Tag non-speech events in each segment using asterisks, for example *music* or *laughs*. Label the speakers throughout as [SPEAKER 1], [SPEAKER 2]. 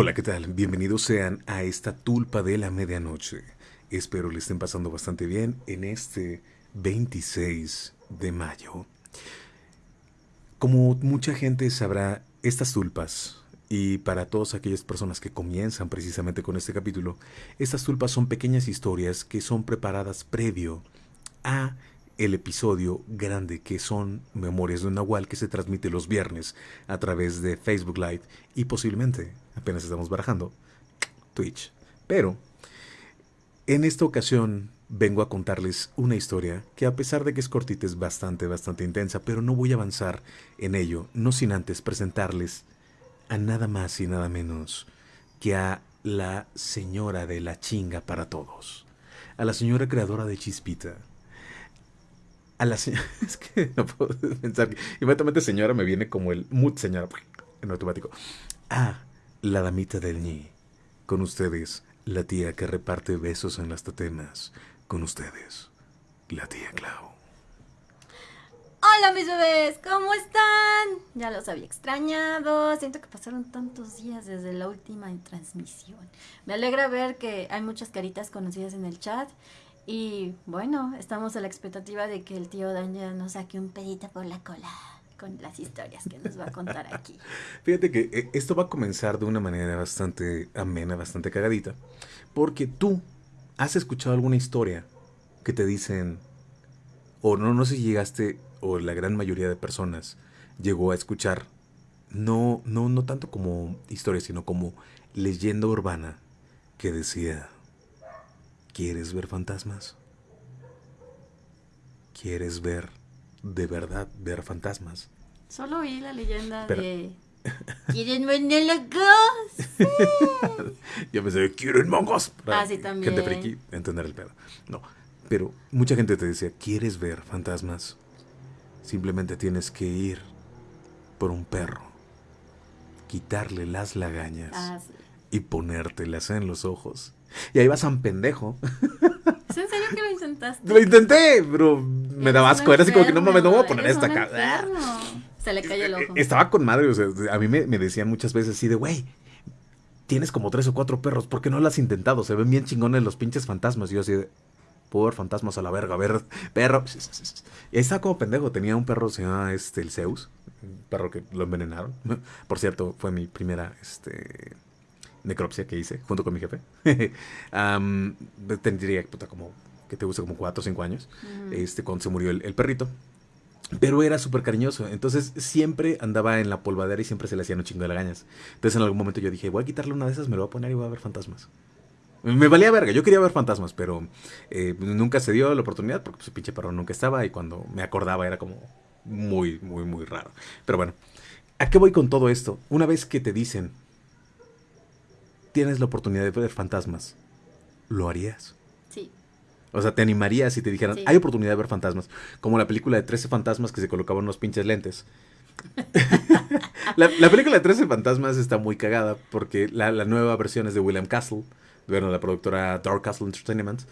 [SPEAKER 1] Hola, ¿qué tal? Bienvenidos sean a esta tulpa de la medianoche. Espero le estén pasando bastante bien en este 26 de mayo. Como mucha gente sabrá, estas tulpas, y para todas aquellas personas que comienzan precisamente con este capítulo, estas tulpas son pequeñas historias que son preparadas previo a el episodio grande que son Memorias de un Nahual que se transmite los viernes a través de Facebook Live y posiblemente, apenas estamos barajando, Twitch. Pero en esta ocasión vengo a contarles una historia que a pesar de que es cortita es bastante, bastante intensa, pero no voy a avanzar en ello, no sin antes presentarles a nada más y nada menos que a la señora de la chinga para todos, a la señora creadora de Chispita, a la señora. *laughs* Es que no puedo *laughs* pensar. Inmediatamente señora me viene como el mood señora en automático. Ah, la damita del ñi. Con ustedes, la tía que reparte besos en las totemas. Con ustedes, la tía Clau.
[SPEAKER 2] Hola mis bebés, ¿cómo están? Ya los había extrañado, siento que pasaron tantos días desde la última transmisión. Me alegra ver que hay muchas caritas conocidas en el chat y bueno, estamos a la expectativa de que el tío Dan ya nos saque un pedito por la cola con las historias que nos va a contar aquí. *laughs*
[SPEAKER 1] Fíjate que eh, esto va a comenzar de una manera bastante amena, bastante cagadita, porque tú has escuchado alguna historia que te dicen, o no, no sé si llegaste, o la gran mayoría de personas llegó a escuchar, no, no, no tanto como historia, sino como leyenda urbana que decía, ¿Quieres ver fantasmas? ¿Quieres ver, de verdad, ver fantasmas?
[SPEAKER 2] Solo oí la leyenda de... *laughs* ¿Quieren monólogos? Sí. *laughs*
[SPEAKER 1] Yo pensé, ¿quieren mongos?
[SPEAKER 2] Ah, sí, también.
[SPEAKER 1] Gente friki, entender el pedo. No, pero mucha gente te decía, ¿quieres ver fantasmas? Simplemente tienes que ir por un perro, quitarle las lagañas
[SPEAKER 2] Ah, sí.
[SPEAKER 1] Y ponértelas en los ojos. Y ahí vas a un pendejo.
[SPEAKER 2] ¿Es en serio que lo intentaste?
[SPEAKER 1] Lo intenté, pero me daba asco. Era así como que no mames, no voy a poner esta
[SPEAKER 2] enfermo. Se le cayó el ojo.
[SPEAKER 1] Estaba con madre, o sea, a mí me, me decían muchas veces así de, güey, tienes como tres o cuatro perros, ¿por qué no lo has intentado? Se ven bien chingones los pinches fantasmas. Y yo así de, ver fantasmas a la verga, a ver, perro. Y ahí estaba como pendejo, tenía un perro, se llama este, el Zeus, un perro que lo envenenaron. *laughs* Por cierto, fue mi primera, este, necropsia que hice, junto con mi jefe. *laughs* Am, tendría, puta, como, que te gusta, como cuatro o cinco años,
[SPEAKER 2] Ujú.
[SPEAKER 1] este, cuando se murió el, el perrito. Pero era súper cariñoso, entonces siempre andaba en la polvadera y siempre se le hacían un chingo de lagañas. Entonces en algún momento yo dije, voy a quitarle una de esas, me lo voy a poner y voy a ver fantasmas. Me valía verga, yo quería ver fantasmas, pero eh, nunca se dio la oportunidad porque su pinche perro nunca estaba y cuando me acordaba era como muy, muy, muy raro. Pero bueno, ¿a qué voy con todo esto? Una vez que te dicen, tienes la oportunidad de ver fantasmas, ¿lo harías?
[SPEAKER 2] Sí.
[SPEAKER 1] O sea, te animarías si te dijeran,
[SPEAKER 2] Sí.
[SPEAKER 1] hay oportunidad de ver fantasmas. Como la película de 13 fantasmas que se colocaban unos pinches lentes. *laughs* la, la película de 13 fantasmas está muy cagada porque la, la nueva versión es de William Castle, bueno, la productora Dark Castle Entertainment.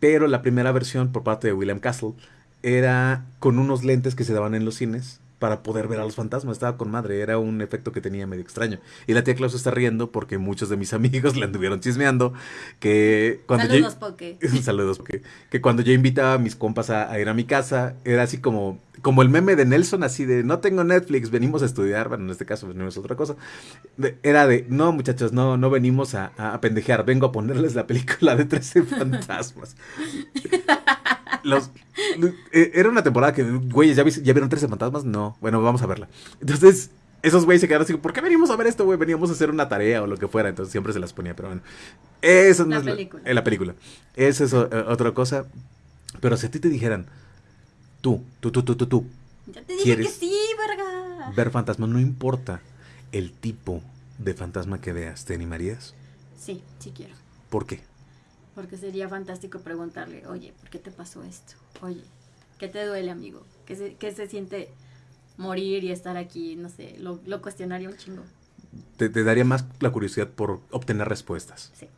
[SPEAKER 1] Pero la primera versión por parte de William Castle era con unos lentes que se daban en los cines para poder ver a los fantasmas. Estaba con madre, era un efecto que tenía medio extraño. Y la tía Klaus está riendo porque muchos de mis *laughs* amigos le anduvieron chismeando que cuando yo- *laughs*
[SPEAKER 2] Saludos, Poke.
[SPEAKER 1] Saludos, porque que cuando yo invitaba a mis compas a, a ir a mi casa, era así como, como el meme de Nelson, así de no tengo Netflix, venimos a estudiar, bueno, en este caso venimos a otra cosa. De- era de, no muchachos, no, no venimos a, a pendejear, vengo a ponerles la película de 13 *laughs* fantasmas. Los, eh, era una temporada que, güeyes, ¿ya, vis- ¿ya vieron 13 fantasmas? No, bueno, vamos a verla. Entonces, esos güeyes se quedaron así, ¿por qué venimos a ver esto, güey? Veníamos a hacer una tarea o lo que fuera, entonces siempre se las ponía, pero bueno. Eso no
[SPEAKER 2] La
[SPEAKER 1] es la-
[SPEAKER 2] película.
[SPEAKER 1] eh, la película. Esa es o- eh, otra cosa. Pero si a ti te dijeran, tú, tú, tú, tú, tú, tú,
[SPEAKER 2] Ya te dije que sí, verga.
[SPEAKER 1] ver fantasmas, no importa el tipo de fantasma que veas, ¿te animarías?
[SPEAKER 2] Sí, sí quiero.
[SPEAKER 1] ¿Por qué?
[SPEAKER 2] Porque sería fantástico preguntarle, oye, ¿por qué te pasó esto? Oye, ¿qué te duele, amigo? ¿Qué se, qué se siente morir y estar aquí? No sé, lo, lo cuestionaría un chingo.
[SPEAKER 1] Te, te daría más la curiosidad por obtener respuestas.
[SPEAKER 2] Sí.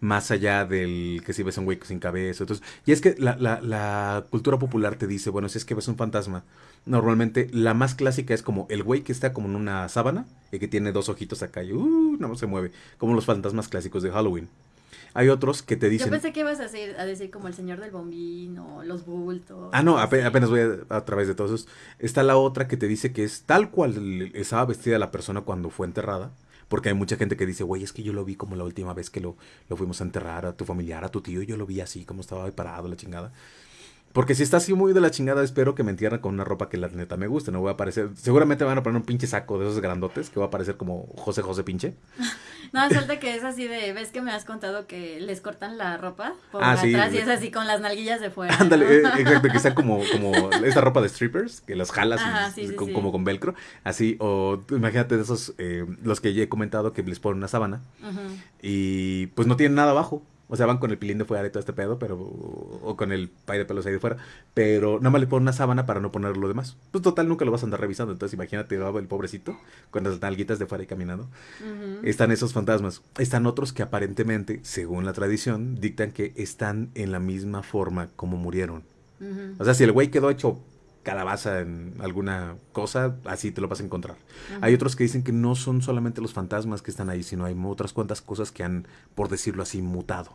[SPEAKER 1] más allá del que si ves un güey sin cabeza. Entonces, y es que la, la, la, cultura popular te dice, bueno, si es que ves un fantasma, normalmente la más clásica es como el güey que está como en una sábana y que tiene dos ojitos acá y uh, no se mueve, como los fantasmas clásicos de Halloween. Hay otros que te dicen...
[SPEAKER 2] Yo pensé que ibas a decir, a decir como el señor del bombín o los bultos.
[SPEAKER 1] Ah, no, apenas voy a, través de todos esos. Está la otra que te dice que es tal cual estaba vestida la persona cuando fue enterrada. Porque hay mucha gente que dice, güey, es que yo lo vi como la última vez que lo, lo fuimos a enterrar a tu familiar, a tu tío, y yo lo vi así, como estaba parado, la chingada. Porque si está así muy de la chingada, espero que me entierren con una ropa que la neta me guste. No voy a aparecer. Seguramente van a poner un pinche saco de esos grandotes que va a aparecer como José José pinche. *laughs*
[SPEAKER 2] No, suerte que es así de, ves que me has contado que les cortan la ropa por ah, atrás y es así con las nalguillas de fuera.
[SPEAKER 1] Ándale, eh, exacto, que está como, como esa ropa de strippers, que las jalas como con velcro, así, o imagínate de esos, eh, los que ya he comentado que les ponen una sábana y pues no tienen nada abajo. O sea, van con el pilín de fuera y todo este pedo, pero. O con el pay de pelos ahí de fuera. Pero nada más le ponen una sábana para no poner lo demás. Pues total, nunca lo vas a andar revisando. Entonces, imagínate el pobrecito con las nalguitas de fuera y caminando. Están esos fantasmas. Están otros que aparentemente, según la tradición, dictan que están en la misma forma como murieron. O sea, si el güey quedó hecho calabaza en alguna cosa, así te lo vas a encontrar. Hay otros que dicen que no son solamente los fantasmas que están ahí, sino hay otras cuantas cosas que han, por decirlo así, mutado.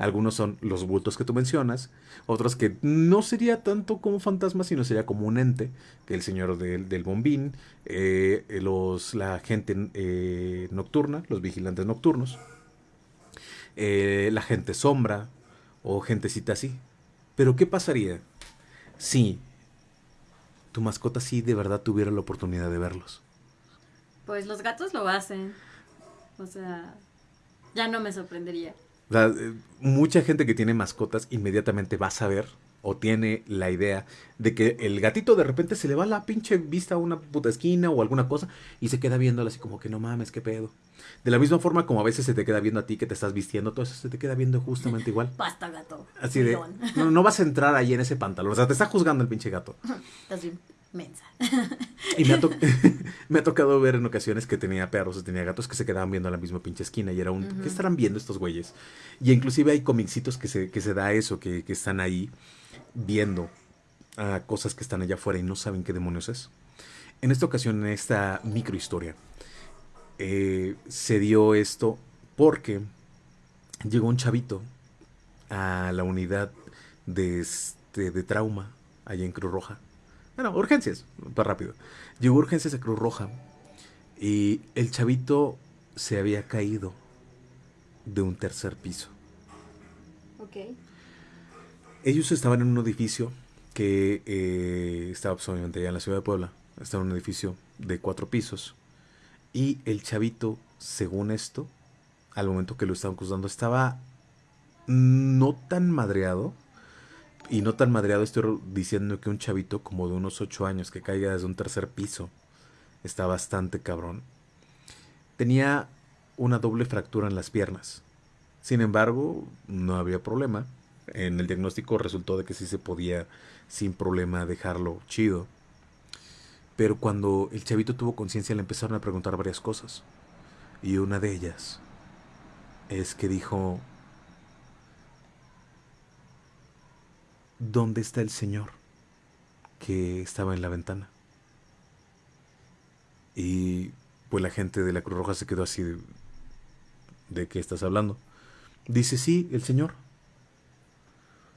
[SPEAKER 1] Algunos son los bultos que tú mencionas, otros que no sería tanto como fantasmas, sino sería como un ente, que el señor del bombín, eh, los, la gente eh, nocturna, los vigilantes nocturnos, eh, la gente sombra o gentecita así. Pero ¿qué pasaría si tu mascota sí de verdad tuviera la oportunidad de verlos?
[SPEAKER 2] Pues los gatos lo hacen. O sea, ya no me sorprendería.
[SPEAKER 1] O sea, eh, mucha gente que tiene mascotas inmediatamente va a saber o tiene la idea de que el gatito de repente se le va la pinche vista a una puta esquina o alguna cosa y se queda viéndola así como que no mames, qué pedo. De la misma forma como a veces se te queda viendo a ti que te estás vistiendo, todo eso se te queda viendo justamente igual. *laughs*
[SPEAKER 2] Basta, gato.
[SPEAKER 1] Así de, *laughs* no, no, vas a entrar ahí en ese pantalón, o sea, te está juzgando el pinche gato. *laughs*
[SPEAKER 2] Estás bien mensa.
[SPEAKER 1] y me ha, me ha, tocado ver en ocasiones que tenía perros o tenía gatos que se quedaban viendo a la misma pinche esquina y era un, ¿qué estarán viendo estos güeyes? Y inclusive hay comicitos que se, que se da eso, que, que están ahí viendo a cosas que están allá afuera y no saben qué demonios es. En esta ocasión, en esta microhistoria, eh, se dio esto porque llegó un chavito a la unidad de, este, de trauma allá en Cruz Roja. Bueno, urgencias, para rápido. Llegó urgencias a Cruz Roja y el chavito se había caído de un tercer piso.
[SPEAKER 2] Ok.
[SPEAKER 1] Ellos estaban en un edificio que eh, estaba pues, obviamente allá en la ciudad de Puebla. Estaba en un edificio de cuatro pisos. Y el chavito, según esto, al momento que lo estaban acusando, estaba no tan madreado. Y no tan madreado estoy diciendo que un chavito como de unos ocho años que caiga desde un tercer piso está bastante cabrón. Tenía una doble fractura en las piernas. Sin embargo, no había problema. En el diagnóstico resultó de que sí se podía sin problema dejarlo chido. Pero cuando el chavito tuvo conciencia le empezaron a preguntar varias cosas. Y una de ellas es que dijo, ¿dónde está el señor que estaba en la ventana? Y pues la gente de la Cruz Roja se quedó así de, ¿de qué estás hablando? Dice, sí, el señor.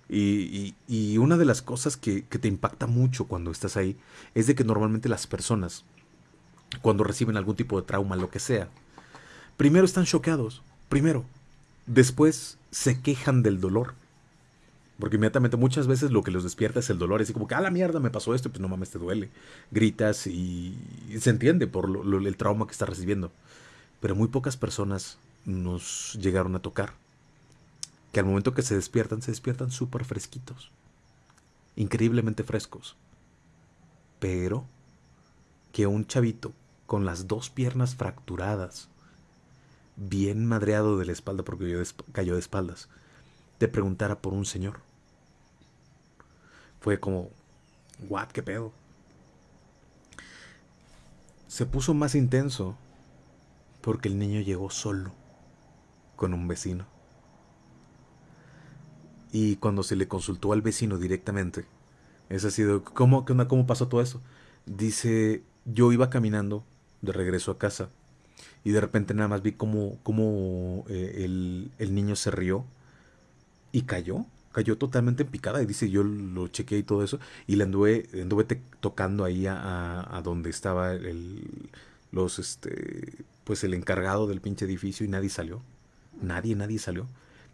[SPEAKER 1] Y, una de las cosas que, te impacta mucho cuando estás ahí es de que normalmente las personas, cuando reciben algún tipo de trauma, lo que sea, primero están choqueados, primero. Después se quejan del dolor. Porque inmediatamente muchas veces lo que los despierta es el dolor. Es como que, ah, la mierda, me pasó esto, pues no mames, te duele. Gritas y, se entiende por el trauma que estás recibiendo. Pero muy pocas personas nos llegaron a tocar que al momento que se despiertan, se despiertan súper fresquitos, increíblemente frescos. Pero que un chavito con las dos piernas fracturadas, bien madreado de la espalda porque cayó de espaldas, te preguntara por un señor. Fue como, what, qué pedo. Se puso más intenso porque el niño llegó solo con un vecino. Y cuando se le consultó al vecino directamente, es así de, ¿cómo, ¿cómo pasó todo eso? Dice, yo iba caminando de regreso a casa y de repente nada más vi como, como eh, el, el niño se rió y cayó cayó totalmente en picada y dice yo lo chequeé y todo eso y le anduve, anduve tocando ahí a, a, donde estaba el, los este pues el encargado del pinche edificio y nadie salió nadie nadie salió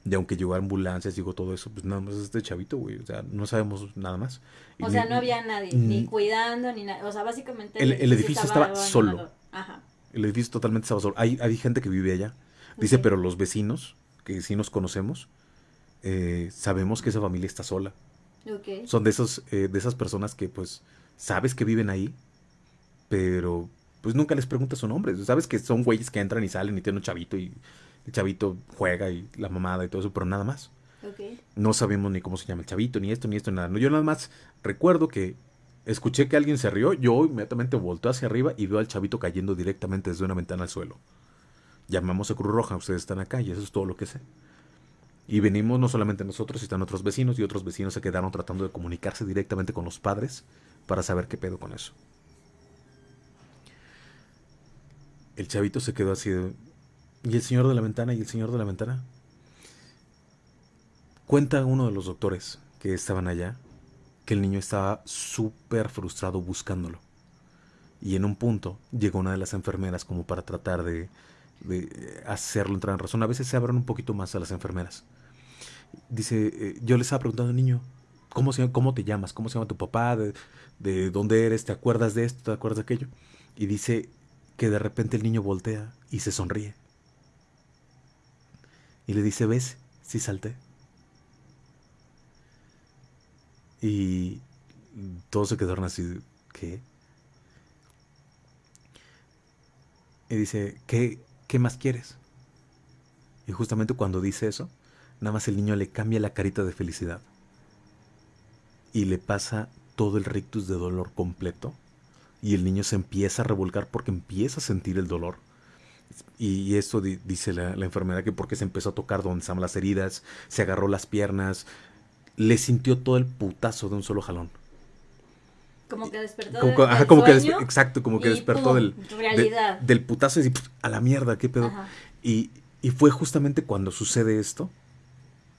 [SPEAKER 1] y aunque llegó ambulancias llegó todo eso pues nada más este chavito güey o sea no sabemos nada más
[SPEAKER 2] o sea no había nadie ni cuidando ni nada o sea básicamente
[SPEAKER 1] el, edificio estaba, solo Ajá. el edificio totalmente estaba solo hay, hay gente que vive allá dice pero los vecinos que sí nos conocemos eh, sabemos que esa familia está sola. Son de esos, eh, de esas personas que pues sabes que viven ahí, pero pues nunca les preguntas su nombre. Sabes que son güeyes que entran y salen y tienen un chavito y el chavito juega y la mamada y todo eso, pero nada más. No sabemos ni cómo se llama el chavito, ni esto, ni esto, ni nada. Yo nada más recuerdo que escuché que alguien se rió, yo inmediatamente volteo hacia arriba y veo al chavito cayendo directamente desde una ventana al suelo. Llamamos a Cruz Roja, ustedes están acá y eso es todo lo que sé. Y venimos no solamente nosotros, sino otros vecinos y otros vecinos se quedaron tratando de comunicarse directamente con los padres para saber qué pedo con eso. El chavito se quedó así de... ¿Y el señor de la ventana? ¿Y el señor de la ventana? Cuenta uno de los doctores que estaban allá que el niño estaba súper frustrado buscándolo. Y en un punto llegó una de las enfermeras como para tratar de, de hacerlo entrar en razón. A veces se abren un poquito más a las enfermeras dice, eh, yo le estaba preguntando al niño, ¿cómo, se, ¿cómo te llamas? ¿Cómo se llama tu papá? ¿De, dónde eres? ¿Te acuerdas de esto? ¿Te acuerdas de aquello? Y dice que de repente el niño voltea y se sonríe. Y le dice, ¿ves? Sí salté. Y todos se quedaron así, ¿qué? Y dice, ¿qué, qué más quieres? Y justamente cuando dice eso, nada más el niño le cambia la carita de felicidad y le pasa todo el rictus de dolor completo y el niño se empieza a revolcar porque empieza a sentir el dolor. Y eso dice la, enfermedad que porque se empezó a tocar donde estaban las heridas, se agarró las piernas, le sintió todo el putazo de un solo jalón.
[SPEAKER 2] Como que despertó
[SPEAKER 1] como,
[SPEAKER 2] del,
[SPEAKER 1] como que exacto, como que despertó del, del putazo y a la mierda, qué pedo. Y, y fue justamente cuando sucede esto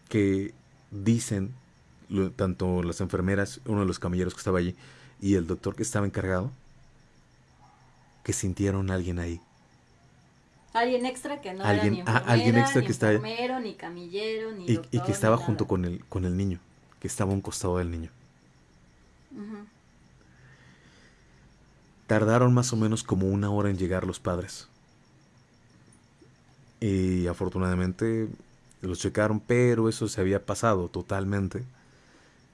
[SPEAKER 1] que dicen tanto las enfermeras, uno de los camilleros que estaba allí, y el doctor que estaba encargado, que sintieron a alguien ahí.
[SPEAKER 2] Alguien extra que no era ni ah, alguien extra que enfermero, ni camillero, ni
[SPEAKER 1] y, doctor, y que estaba junto con el, con el niño, que estaba a un costado del niño. Tardaron más o menos como una hora en llegar los padres. Y afortunadamente los checaron, pero eso se había pasado totalmente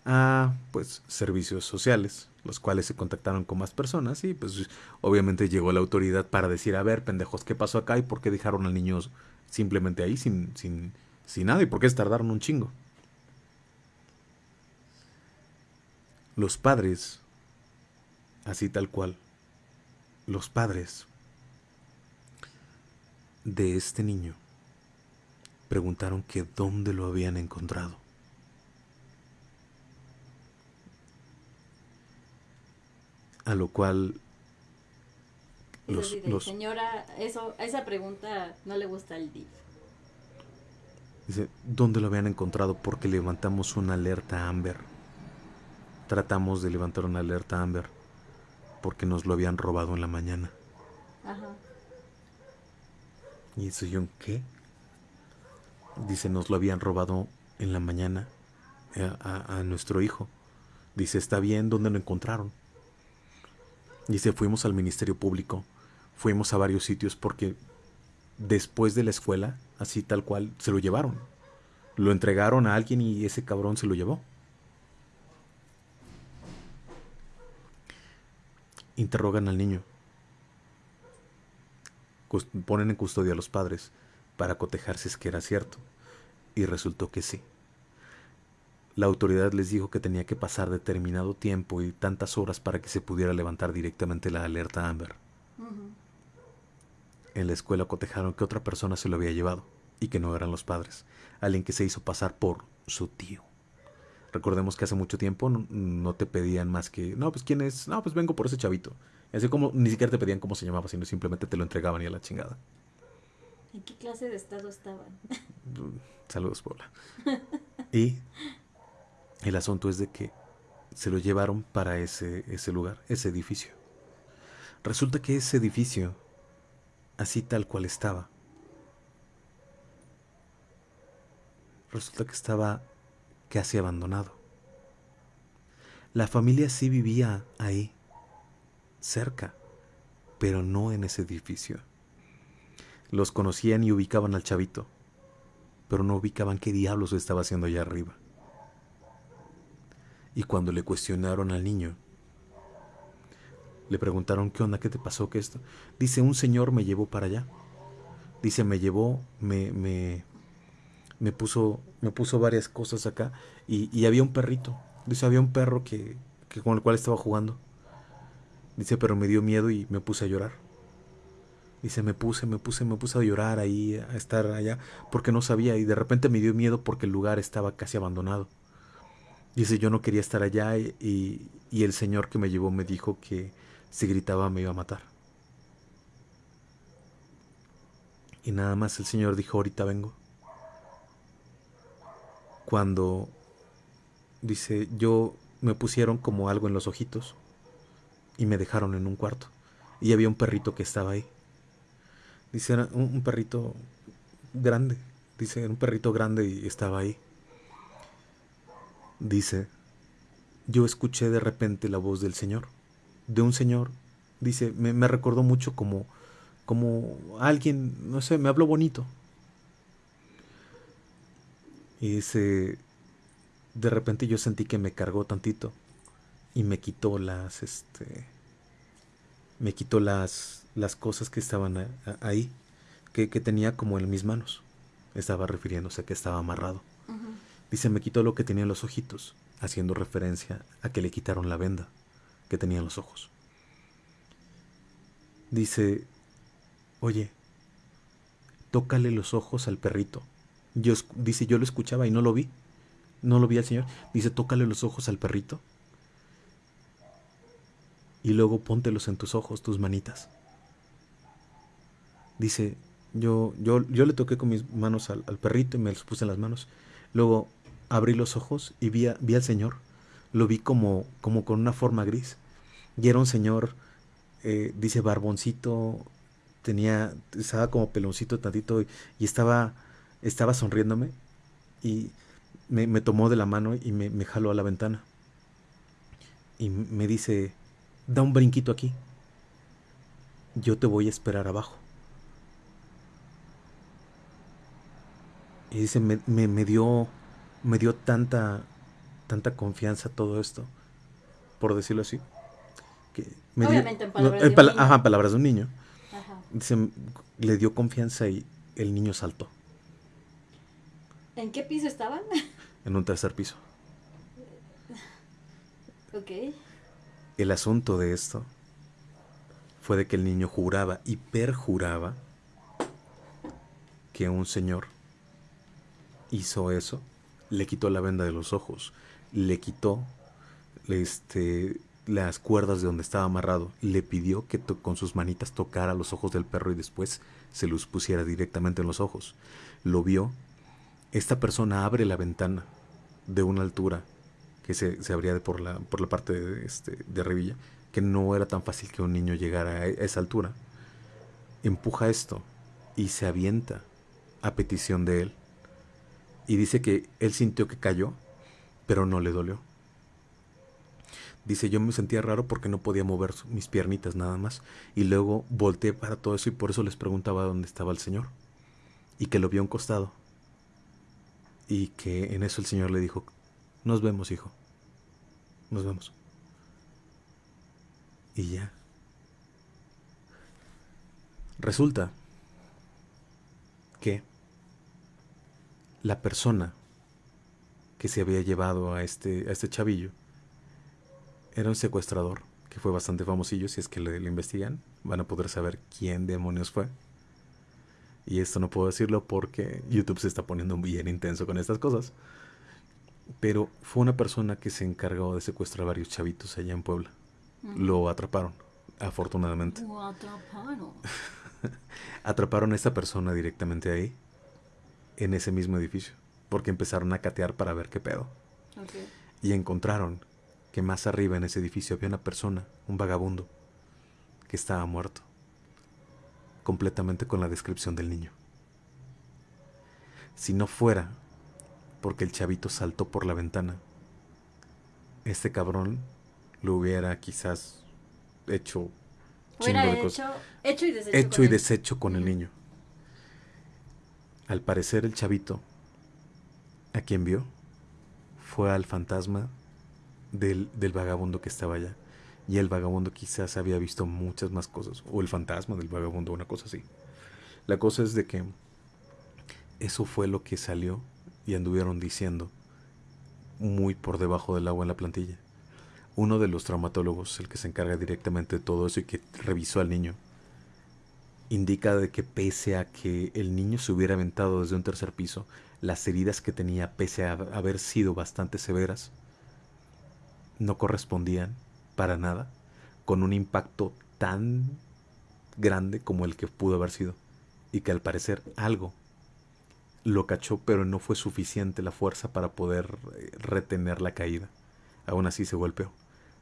[SPEAKER 1] a pues servicios sociales, los cuales se contactaron con más personas y pues obviamente llegó la autoridad para decir, a ver, pendejos, ¿qué pasó acá y por qué dejaron al niño simplemente ahí sin, sin, sin nada y por qué tardaron un chingo? Los padres, así tal cual, los padres de este niño preguntaron que dónde lo habían encontrado. A lo cual
[SPEAKER 2] los, los, señora, eso, a esa pregunta no le gusta el DIF.
[SPEAKER 1] Dice, ¿dónde lo habían encontrado? Porque levantamos una alerta Amber. Tratamos de levantar una alerta Amber porque nos lo habían robado en la mañana. Ajá. Y eso yo, ¿qué? Dice, nos lo habían robado en la mañana eh, a, nuestro hijo. Dice, está bien, ¿dónde lo encontraron? Dice, fuimos al Ministerio Público, fuimos a varios sitios porque después de la escuela, así tal cual, se lo llevaron. Lo entregaron a alguien y ese cabrón se lo llevó. Interrogan al niño. Ponen en custodia a los padres para cotejar si es que era cierto. Y resultó que sí. La autoridad les dijo que tenía que pasar determinado tiempo y tantas horas para que se pudiera levantar directamente la alerta Amber. En la escuela cotejaron que otra persona se lo había llevado y que no eran los padres, alguien que se hizo pasar por su tío. Recordemos que hace mucho tiempo no, te pedían más que, no, pues quién es, no, pues vengo por ese chavito. Así como ni siquiera te pedían cómo se llamaba, sino simplemente te lo entregaban y a la chingada.
[SPEAKER 2] ¿En qué clase de estado estaban?
[SPEAKER 1] Saludos, Paula. *laughs* y el asunto es de que se lo llevaron para ese, ese lugar, ese edificio. Resulta que ese edificio, así tal cual estaba, resulta que estaba casi abandonado. La familia sí vivía ahí, cerca, pero no en ese edificio. Los conocían y ubicaban al chavito, pero no ubicaban qué diablos estaba haciendo allá arriba. Y cuando le cuestionaron al niño, le preguntaron qué onda, qué te pasó, qué esto. Dice, un señor me llevó para allá. Dice, me llevó, me, me, me puso, me puso varias cosas acá y, había un perrito. Dice, había un perro que, que con el cual estaba jugando. Dice, pero me dio miedo y me puse a llorar. Dice, me puse, me puse, me puse a llorar ahí, a estar allá, porque no sabía y de repente me dio miedo porque el lugar estaba casi abandonado. Dice, yo no quería estar allá y, y el señor que me llevó me dijo que si gritaba me iba a matar. Y nada más el señor dijo, ahorita vengo. Cuando dice, yo me pusieron como algo en los ojitos y me dejaron en un cuarto. Y había un perrito que estaba ahí. Dice, era un, un perrito grande. Dice, era un perrito grande y estaba ahí dice, yo escuché de repente la voz del Señor, de un Señor, dice, me, recordó mucho como, como alguien, no sé, me habló bonito. Y dice, de repente yo sentí que me cargó tantito y me quitó las, este, me quitó las, las cosas que estaban ahí, que, que, tenía como en mis manos. Estaba refiriéndose a que estaba amarrado. Dice, me quitó lo que tenía en los ojitos, haciendo referencia a que le quitaron la venda que tenía en los ojos. Dice, oye, tócale los ojos al perrito. Yo, dice, yo lo escuchaba y no lo vi. No lo vi al Señor. Dice, tócale los ojos al perrito. Y luego póntelos en tus ojos, tus manitas. Dice, yo, yo, yo le toqué con mis manos al, al perrito y me los puse en las manos. Luego abrí los ojos y vi, vi al Señor. Lo vi como, como con una forma gris. Y era un señor, eh, dice barboncito, tenía, estaba como peloncito tantito y, estaba, estaba sonriéndome y me, tomó de la mano y me, me jaló a la ventana. Y me dice, da un brinquito aquí. Yo te voy a esperar abajo. Y dice, me, me, dio, me dio tanta, tanta confianza todo esto, por decirlo así. Que me Obviamente en palabras, de, un niño. Ajá, palabras de un niño. Dice, le dio confianza y el niño saltó.
[SPEAKER 2] ¿En qué piso estaban?
[SPEAKER 1] En un tercer piso. *laughs*
[SPEAKER 2] Ok.
[SPEAKER 1] El asunto de esto fue de que el niño juraba y perjuraba que un señor hizo eso, le quitó la venda de los ojos, le quitó este, las cuerdas de donde estaba amarrado, le pidió que con sus manitas tocara los ojos del perro y después se los pusiera directamente en los ojos. Lo vio. Esta persona abre la ventana de una altura que se, se abría por la, por la parte de, este, de arribilla, que no era tan fácil que un niño llegara a esa altura. Empuja esto y se avienta a petición de él y dice que él sintió que cayó, pero no le dolió. Dice, yo me sentía raro porque no podía mover mis piernitas nada más. Y luego volteé para todo eso y por eso les preguntaba dónde estaba el Señor. Y que lo vio a un costado. Y que en eso el Señor le dijo, nos vemos, hijo. Nos vemos. Y ya. Resulta que la persona que se había llevado a este, a este chavillo era un secuestrador que fue bastante famosillo. Si es que le, investigan, van a poder saber quién demonios fue. Y esto no puedo decirlo porque YouTube se está poniendo bien intenso con estas cosas. Pero fue una persona que se encargó de secuestrar a varios chavitos allá en Puebla. Lo atraparon, afortunadamente.
[SPEAKER 2] Lo atraparon. *laughs*
[SPEAKER 1] atraparon a esta persona directamente ahí, en ese mismo edificio, porque empezaron a catear para ver qué pedo.
[SPEAKER 2] Okay.
[SPEAKER 1] Y encontraron que más arriba en ese edificio había una persona, un vagabundo, que estaba muerto, completamente con la descripción del niño. Si no fuera porque el chavito saltó por la ventana, este cabrón lo hubiera quizás hecho
[SPEAKER 2] Hubiera
[SPEAKER 1] de
[SPEAKER 2] hecho,
[SPEAKER 1] cosas.
[SPEAKER 2] hecho y deshecho.
[SPEAKER 1] Hecho
[SPEAKER 2] con
[SPEAKER 1] y deshecho con el niño. Al parecer el chavito, a quien vio, fue al fantasma del, del vagabundo que estaba allá. Y el vagabundo quizás había visto muchas más cosas. O el fantasma del vagabundo, una cosa así. La cosa es de que eso fue lo que salió y anduvieron diciendo muy por debajo del agua en la plantilla. Uno de los traumatólogos, el que se encarga directamente de todo eso y que revisó al niño, indica de que pese a que el niño se hubiera aventado desde un tercer piso, las heridas que tenía, pese a haber sido bastante severas, no correspondían para nada con un impacto tan grande como el que pudo haber sido. Y que al parecer algo lo cachó, pero no fue suficiente la fuerza para poder eh, retener la caída. Aún así se golpeó,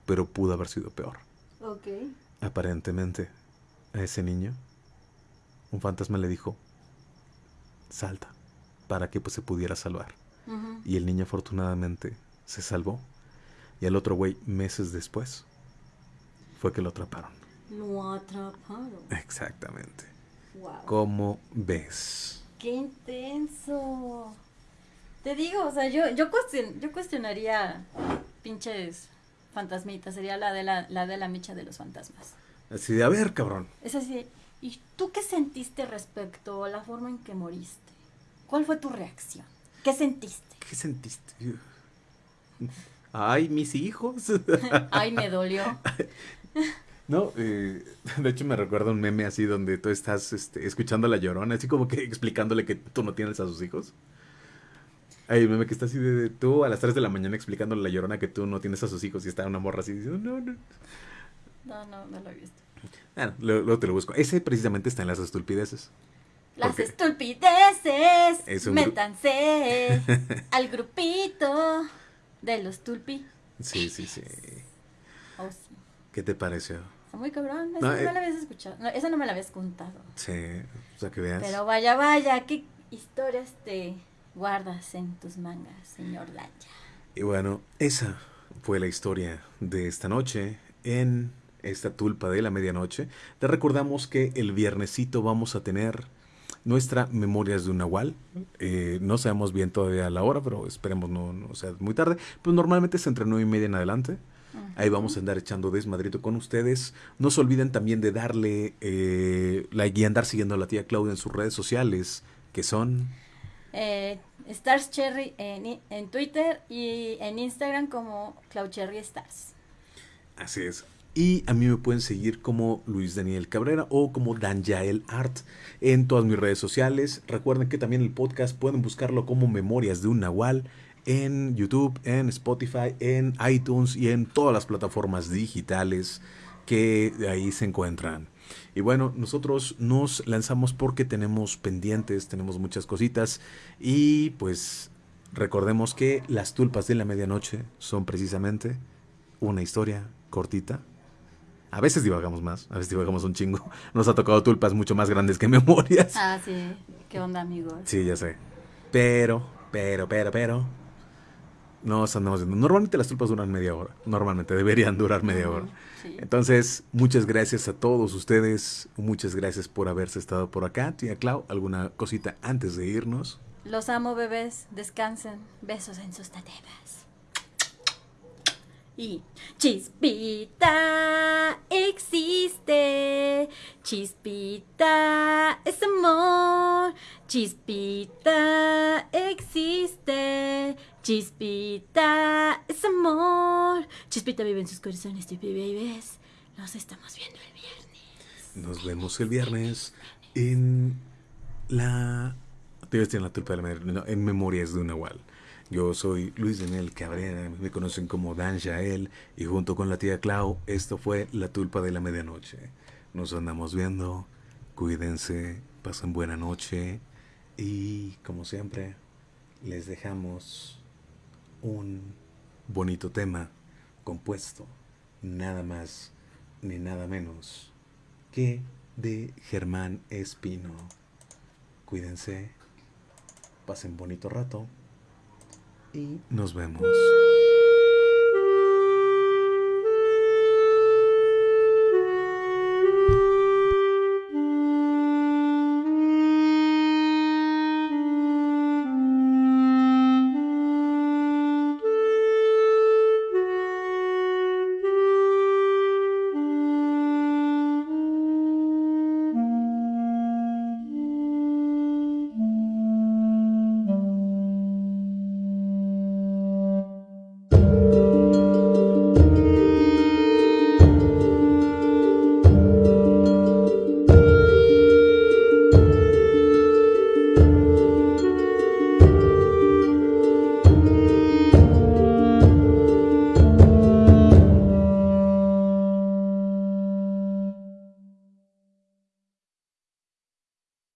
[SPEAKER 1] pero pudo haber sido peor. Aparentemente, a ese niño, un fantasma le dijo, salta, para que pues, se pudiera salvar. Y el niño afortunadamente se salvó. Y al otro güey, meses después, fue que lo atraparon.
[SPEAKER 2] Lo atraparon.
[SPEAKER 1] Exactamente.
[SPEAKER 2] Wow.
[SPEAKER 1] ¿Cómo ves?
[SPEAKER 2] Qué intenso. Te digo, o sea, yo, yo, cuestion- yo cuestionaría pinches fantasmitas. Sería la de la, la de la micha de los fantasmas.
[SPEAKER 1] Así de, a ver, cabrón.
[SPEAKER 2] Es así, ¿y tú qué sentiste respecto a la forma en que moriste? ¿Cuál fue tu reacción? ¿Qué sentiste?
[SPEAKER 1] ¿Qué sentiste? Ay, mis hijos. *laughs*
[SPEAKER 2] Ay, me dolió. *laughs*
[SPEAKER 1] No, eh, de hecho me recuerda un meme así donde tú estás este, escuchando a la llorona, así como que explicándole que tú no tienes a sus hijos. Hay un meme que está así de, de tú a las 3 de la mañana explicándole a la llorona que tú no tienes a sus hijos y está una morra así diciendo, no, no.
[SPEAKER 2] No, no, no lo he visto.
[SPEAKER 1] Bueno, luego, luego te lo busco. Ese precisamente está en las estulpideces.
[SPEAKER 2] Las estulpideces,
[SPEAKER 1] Es
[SPEAKER 2] métanse *laughs* al grupito de los tulpi.
[SPEAKER 1] Sí, sí, sí.
[SPEAKER 2] Oh, sí.
[SPEAKER 1] ¿Qué te pareció?
[SPEAKER 2] Está muy cabrón, esa
[SPEAKER 1] No,
[SPEAKER 2] no,
[SPEAKER 1] eh.
[SPEAKER 2] la habías escuchado. No, esa no me la habías contado.
[SPEAKER 1] Sí, o sea que veas.
[SPEAKER 2] Pero vaya, vaya, qué historias te guardas en tus mangas, señor Daya.
[SPEAKER 1] Y bueno, esa fue la historia de esta noche en esta tulpa de la medianoche. Te recordamos que el viernesito vamos a tener nuestra Memorias de un Nahual. Eh, no sabemos bien todavía la hora, pero esperemos no, no sea muy tarde. Pues normalmente es entre nueve y media en adelante. Ahí vamos a andar echando desmadrito con ustedes. No se olviden también de darle eh, like y andar siguiendo a la tía Claudia en sus redes sociales, que son...
[SPEAKER 2] Eh, Stars Cherry en, en Twitter y en Instagram como Cloud Cherry Stars.
[SPEAKER 1] Así es. Y a mí me pueden seguir como Luis Daniel Cabrera o como Danjael Art en todas mis redes sociales. Recuerden que también el podcast pueden buscarlo como Memorias de un Nahual en YouTube, en Spotify, en iTunes y en todas las plataformas digitales que ahí se encuentran. Y bueno, nosotros nos lanzamos porque tenemos pendientes, tenemos muchas cositas y pues recordemos que las tulpas de la medianoche son precisamente una historia cortita. A veces divagamos más, a veces divagamos un chingo. *laughs* Nos ha tocado tulpas mucho más grandes que *laughs* memorias.
[SPEAKER 2] Ah, sí. ¿Qué onda, amigos?
[SPEAKER 1] Sí, ya sé. Pero, pero, pero, pero. Nos andamos viendo. Normalmente las tulpas duran media hora. Normalmente deberían durar media hora.
[SPEAKER 2] Sí.
[SPEAKER 1] Entonces, muchas gracias a todos ustedes. Muchas gracias por haberse estado por acá. Tía Clau, ¿alguna cosita antes de irnos?
[SPEAKER 2] Los amo, bebés. Descansen. Besos en sus tatemas. Y Chispita existe. Chispita es amor. Chispita existe. Chispita es amor. Chispita vive en sus corazones, Chispita babies. Nos estamos viendo el viernes.
[SPEAKER 1] Nos vemos el viernes en la. Te iba a decir en la tulpa de la medianoche, no, en Memorias de un Nahual. Yo soy Luis Daniel Cabrera, me conocen como Dan Jael y junto con la tía Clau, esto fue La Tulpa de la Medianoche. Nos andamos viendo, cuídense, pasen buena noche y como siempre les dejamos un bonito tema compuesto nada más ni nada menos que de Germán Espino. Cuídense, pasen bonito rato y nos vemos.